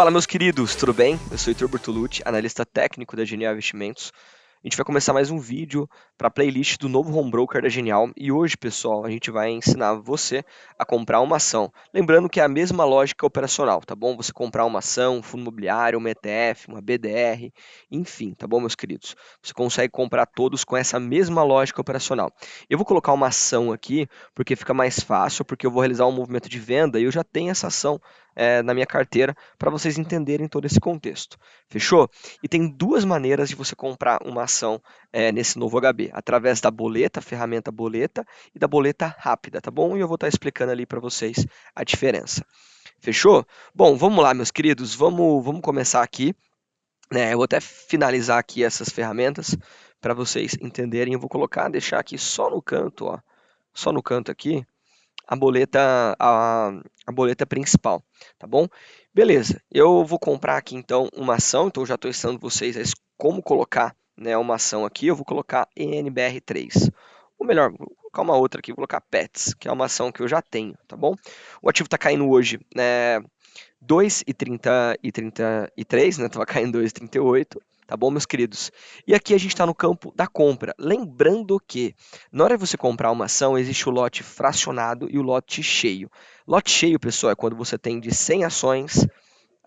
Fala, meus queridos, tudo bem? Eu sou Heitor Bertolucci, analista técnico da Genial Investimentos. A gente vai começar mais um vídeo para a playlist do novo home broker da Genial e hoje, pessoal, a gente vai ensinar você a comprar uma ação. Lembrando que é a mesma lógica operacional, tá bom? Você comprar uma ação, um fundo imobiliário, uma ETF, uma BDR, enfim, tá bom, meus queridos? Você consegue comprar todos com essa mesma lógica operacional. Eu vou colocar uma ação aqui porque fica mais fácil, porque eu vou realizar um movimento de venda e eu já tenho essa ação é, na minha carteira para vocês entenderem todo esse contexto. Fechou? E tem duas maneiras de você comprar uma ação é, nesse novo HB, através da boleta, ferramenta boleta e da boleta rápida, tá bom? E eu vou estar explicando ali para vocês a diferença. Fechou? Bom, vamos lá, meus queridos, vamos, vamos começar aqui. É, eu vou até finalizar aqui essas ferramentas para vocês entenderem. Eu vou colocar, deixar aqui só no canto, ó, só no canto aqui, a boleta, a, a boleta principal, tá bom? Beleza, eu vou comprar aqui então uma ação, então já estou ensinando vocês como colocar né, uma ação aqui, eu vou colocar NBR3. Ou melhor, vou colocar uma outra aqui, vou colocar PETS, que é uma ação que eu já tenho, tá bom? O ativo está caindo hoje né, 2,33, né? Estava caindo 2,38 tá bom, meus queridos? E aqui a gente está no campo da compra. Lembrando que, na hora de você comprar uma ação, existe o lote fracionado e o lote cheio. Lote cheio, pessoal, é quando você tem de 100 ações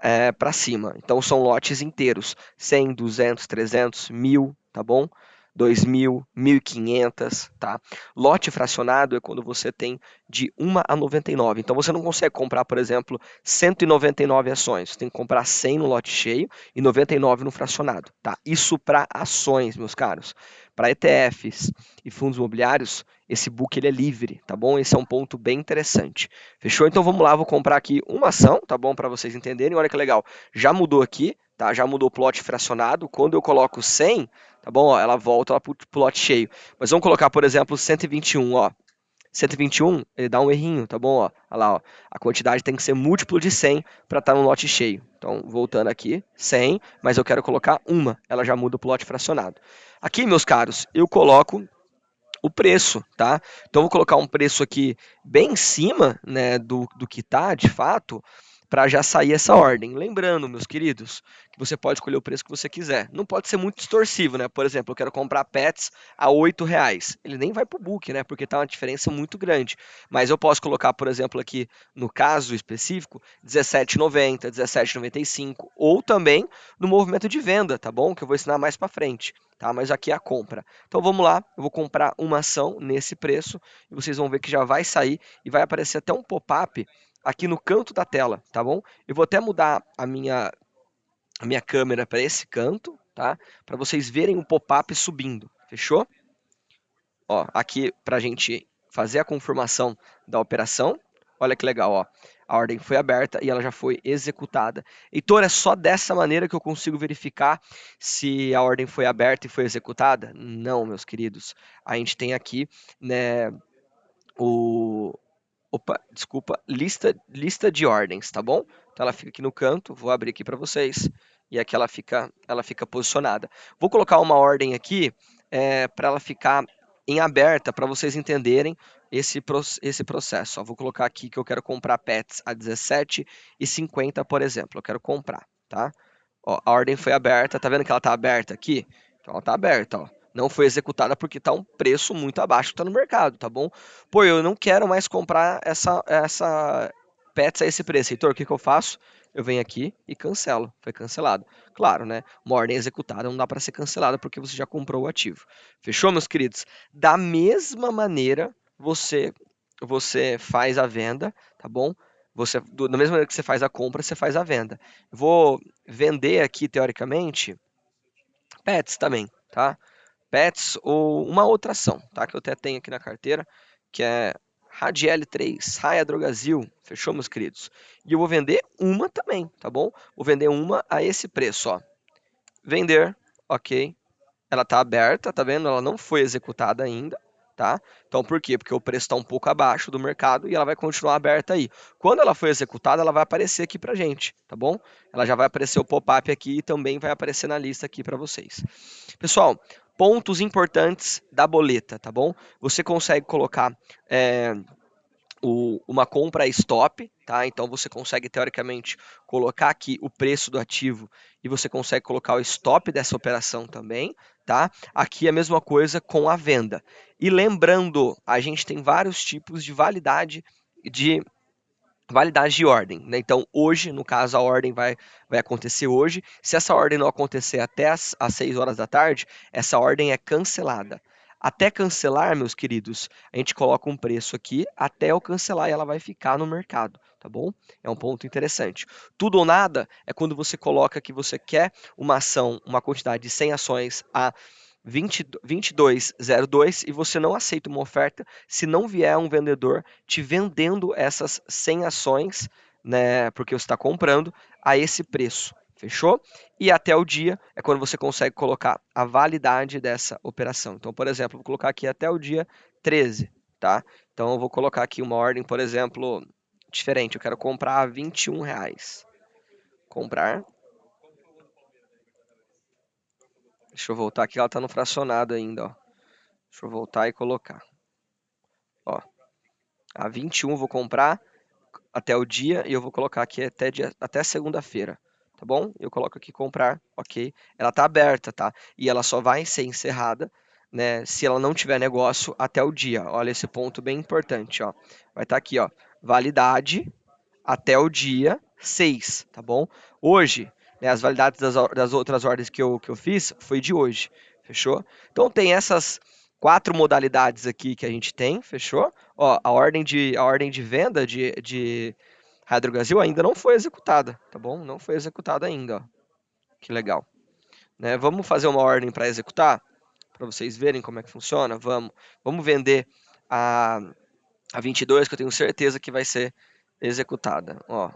é, para cima. Então, são lotes inteiros, 100, 200, 300, 1000, tá bom? 2.000, 1.500, tá? Lote fracionado é quando você tem de 1 a 99. Então você não consegue comprar, por exemplo, 199 ações. Você tem que comprar 100 no lote cheio e 99 no fracionado, tá? Isso para ações, meus caros. Para ETFs e fundos imobiliários, esse book ele é livre, tá bom? Esse é um ponto bem interessante. Fechou? Então vamos lá, vou comprar aqui uma ação, tá bom? Para vocês entenderem. Olha que legal. Já mudou aqui, tá? Já mudou o plot fracionado. Quando eu coloco 100, tá bom? Ó, ela volta para o plot cheio. Mas vamos colocar, por exemplo, 121, ó. 121, ele dá um errinho, tá bom? Ó, olha lá, ó. A quantidade tem que ser múltiplo de 100 para estar tá no lote cheio. Então, voltando aqui, 100, mas eu quero colocar uma, ela já muda o plot fracionado. Aqui, meus caros, eu coloco o preço, tá? Então, vou colocar um preço aqui bem em cima né, do, do que está, de fato, para já sair essa ordem. Lembrando, meus queridos, que você pode escolher o preço que você quiser. Não pode ser muito distorsivo, né? Por exemplo, eu quero comprar pets a R$ reais. Ele nem vai para o book, né? Porque está uma diferença muito grande. Mas eu posso colocar, por exemplo, aqui no caso específico, R$17,90, R$17,95 ou também no movimento de venda, tá bom? Que eu vou ensinar mais para frente. Tá? Mas aqui é a compra. Então vamos lá, eu vou comprar uma ação nesse preço e vocês vão ver que já vai sair e vai aparecer até um pop-up aqui no canto da tela, tá bom? Eu vou até mudar a minha, a minha câmera para esse canto, tá? Para vocês verem o pop-up subindo, fechou? Ó, aqui para a gente fazer a confirmação da operação. Olha que legal, ó. A ordem foi aberta e ela já foi executada. Heitor, é só dessa maneira que eu consigo verificar se a ordem foi aberta e foi executada? Não, meus queridos. A gente tem aqui, né, o, Opa, desculpa, lista, lista de ordens, tá bom? Então ela fica aqui no canto, vou abrir aqui para vocês e aqui ela fica, ela fica posicionada. Vou colocar uma ordem aqui é, para ela ficar em aberta para vocês entenderem esse, esse processo. Ó, vou colocar aqui que eu quero comprar pets a R$17,50, por exemplo. Eu quero comprar, tá? Ó, a ordem foi aberta, tá vendo que ela está aberta aqui? Então ela está aberta, ó não foi executada porque está um preço muito abaixo que está no mercado, tá bom? Pô, eu não quero mais comprar essa, essa Pets a esse preço. Heitor, o que, que eu faço? Eu venho aqui e cancelo. Foi cancelado. Claro, né? Uma ordem executada não dá para ser cancelada porque você já comprou o ativo. Fechou, meus queridos? Da mesma maneira, você você faz a venda, tá bom? Você, do, da mesma maneira que você faz a compra, você faz a venda. vou vender aqui, teoricamente, pets também, tá? Pets ou uma outra ação, tá? Que eu até tenho aqui na carteira, que é Radiel 3, Raia Drogazil, fechou, meus queridos? E eu vou vender uma também, tá bom? Vou vender uma a esse preço, ó. Vender, ok. Ela tá aberta, tá vendo? Ela não foi executada ainda, tá? Então, por quê? Porque o preço está um pouco abaixo do mercado e ela vai continuar aberta aí. Quando ela for executada, ela vai aparecer aqui pra gente, tá bom? Ela já vai aparecer o pop-up aqui e também vai aparecer na lista aqui para vocês. Pessoal, pontos importantes da boleta, tá bom? Você consegue colocar é, o, uma compra stop, tá? Então você consegue teoricamente colocar aqui o preço do ativo e você consegue colocar o stop dessa operação também, tá? Aqui a mesma coisa com a venda. E lembrando, a gente tem vários tipos de validade de validade de ordem. Né? Então, hoje, no caso, a ordem vai, vai acontecer hoje. Se essa ordem não acontecer até as, as 6 horas da tarde, essa ordem é cancelada. Até cancelar, meus queridos, a gente coloca um preço aqui, até eu cancelar e ela vai ficar no mercado, tá bom? É um ponto interessante. Tudo ou nada é quando você coloca que você quer uma ação, uma quantidade de 100 ações a 2202 e você não aceita uma oferta se não vier um vendedor te vendendo essas 100 ações, né, porque você está comprando a esse preço. Fechou? E até o dia é quando você consegue colocar a validade dessa operação. Então, por exemplo, vou colocar aqui até o dia 13, tá? Então, eu vou colocar aqui uma ordem, por exemplo, diferente. Eu quero comprar a 21 reais. Comprar. Deixa eu voltar aqui, ela está no fracionado ainda, ó. Deixa eu voltar e colocar. Ó, a 21 eu vou comprar até o dia e eu vou colocar aqui até, dia, até segunda-feira tá bom? Eu coloco aqui comprar, ok? Ela está aberta, tá? E ela só vai ser encerrada, né? Se ela não tiver negócio até o dia. Olha esse ponto bem importante, ó. Vai estar tá aqui, ó. Validade até o dia 6, tá bom? Hoje, né, as validades das, das outras ordens que eu, que eu fiz foi de hoje, fechou? Então tem essas quatro modalidades aqui que a gente tem, fechou? Ó, a ordem de, a ordem de venda de, de Brasil ainda não foi executada, tá bom? Não foi executada ainda, ó. Que legal. Né? Vamos fazer uma ordem para executar? Para vocês verem como é que funciona? Vamos. Vamos vender a, a 22, que eu tenho certeza que vai ser executada. Ó.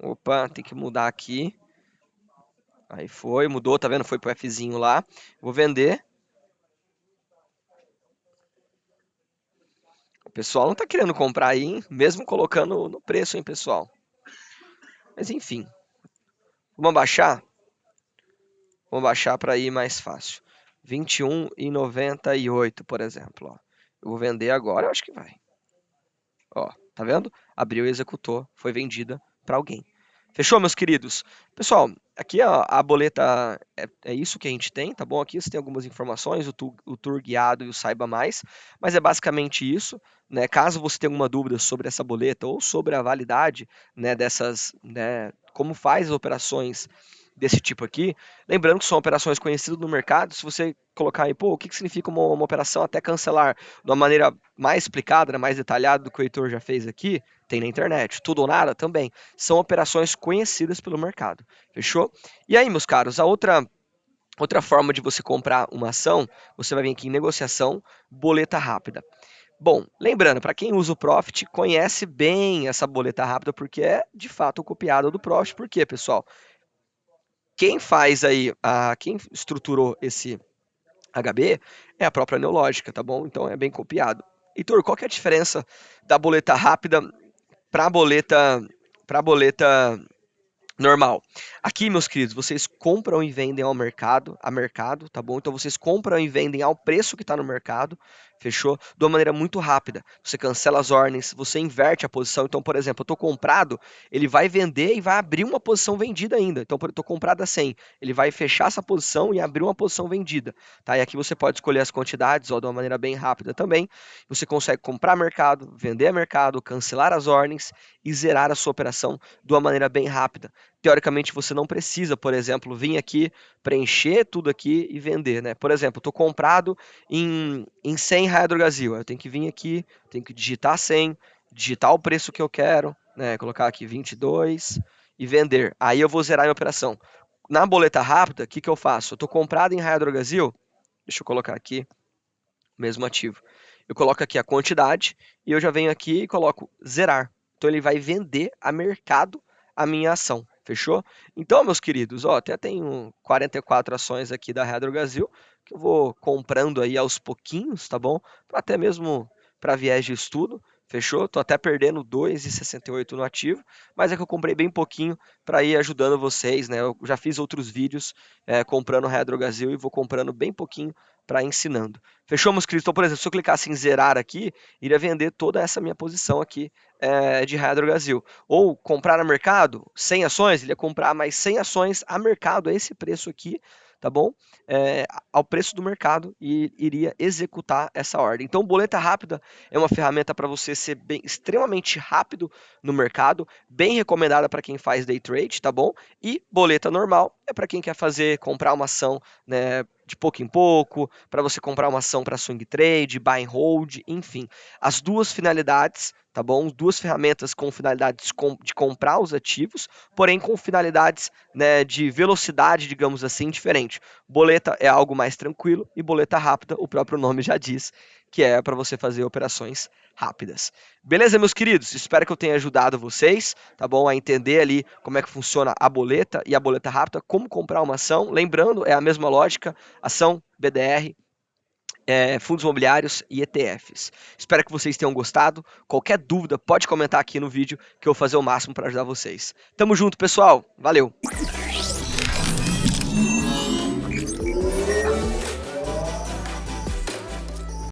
Opa, tem que mudar aqui. Aí foi, mudou, tá vendo? Foi pro Fzinho lá. Vou vender. pessoal não está querendo comprar aí, hein? mesmo colocando no preço, hein, pessoal? Mas enfim. Vamos baixar? Vamos baixar para ir mais fácil. 21,98, por exemplo. Ó. Eu vou vender agora, eu acho que vai. Ó, tá vendo? Abriu e executou, foi vendida para alguém. Fechou, meus queridos? Pessoal, aqui a, a boleta é, é, isso que a gente tem, tá bom? Aqui você tem algumas informações, o, tu, o tour guiado e o saiba mais, mas é basicamente isso. Né? Caso você tenha alguma dúvida sobre essa boleta ou sobre a validade né, dessas, né, como faz as operações desse tipo aqui. Lembrando que são operações conhecidas no mercado. Se você colocar aí, pô, o que, que significa uma, uma, operação até cancelar de uma maneira mais explicada, né, mais detalhada do que o Heitor já fez aqui, tem na internet. Tudo ou nada também. São operações conhecidas pelo mercado. Fechou? E aí, meus caros, a outra. Outra forma de você comprar uma ação, você vai vir aqui em negociação, boleta rápida. Bom, lembrando, para quem usa o Profit, conhece bem essa boleta rápida, porque é de fato copiada do Profit. Por quê, pessoal? Quem faz aí, a, quem estruturou esse HB é a própria Neológica, tá bom? Então é bem copiado. Heitor, qual que é a diferença da boleta rápida para a boleta, para boleta normal. Aqui, meus queridos, vocês compram e vendem ao mercado, a mercado, tá bom? Então vocês compram e vendem ao preço que está no mercado, fechou? De uma maneira muito rápida. Você cancela as ordens, você inverte a posição. Então, por exemplo, eu estou comprado, ele vai vender e vai abrir uma posição vendida ainda. Então, eu estou comprado a 100, ele vai fechar essa posição e abrir uma posição vendida, tá? E aqui você pode escolher as quantidades, ó, de uma maneira bem rápida também. Você consegue comprar mercado, vender mercado, cancelar as ordens e zerar a sua operação de uma maneira bem rápida teoricamente você não precisa, por exemplo, vir aqui, preencher tudo aqui e vender, né? Por exemplo, estou comprado em, em 100 Hydrogazil, eu tenho que vir aqui, tenho que digitar 100, digitar o preço que eu quero, né? Colocar aqui 22 e vender. Aí eu vou zerar a operação. Na boleta rápida, o que, que eu faço? Eu estou comprado em Hydrogazil, deixa eu colocar aqui, mesmo ativo. Eu coloco aqui a quantidade e eu já venho aqui e coloco zerar. Então ele vai vender a mercado a minha ação. Fechou? Então, meus queridos, ó, até tenho 44 ações aqui da Redro Brasil, que eu vou comprando aí aos pouquinhos, tá bom? Até mesmo para viés de estudo. Fechou? Tô até perdendo 2,68 no ativo, mas é que eu comprei bem pouquinho para ir ajudando vocês, né? Eu já fiz outros vídeos é, comprando Redrogasil e vou comprando bem pouquinho para ensinando. Fechou, meus queridos? Então, por exemplo, se eu clicasse em zerar aqui, iria vender toda essa minha posição aqui é, de Redrogasil. Ou comprar no mercado, 100 ações, ele ia comprar mais 100 ações a mercado, a esse preço aqui, tá bom? É, ao preço do mercado e iria executar essa ordem. Então, boleta rápida é uma ferramenta para você ser bem, extremamente rápido no mercado, bem recomendada para quem faz day trade, tá bom? E boleta normal é para quem quer fazer, comprar uma ação, né? De pouco em pouco, para você comprar uma ação para swing trade, buy and hold, enfim. As duas finalidades, tá bom? Duas ferramentas com finalidades de comprar os ativos, porém com finalidades né, de velocidade, digamos assim, diferente. Boleta é algo mais tranquilo e boleta rápida, o próprio nome já diz, que é para você fazer operações rápidas. Beleza, meus queridos? Espero que eu tenha ajudado vocês, tá bom? A entender ali como é que funciona a boleta e a boleta rápida, como comprar uma ação. Lembrando, é a mesma lógica, ação, BDR, é, fundos imobiliários e ETFs. Espero que vocês tenham gostado. Qualquer dúvida, pode comentar aqui no vídeo que eu vou fazer o máximo para ajudar vocês. Tamo junto, pessoal. Valeu!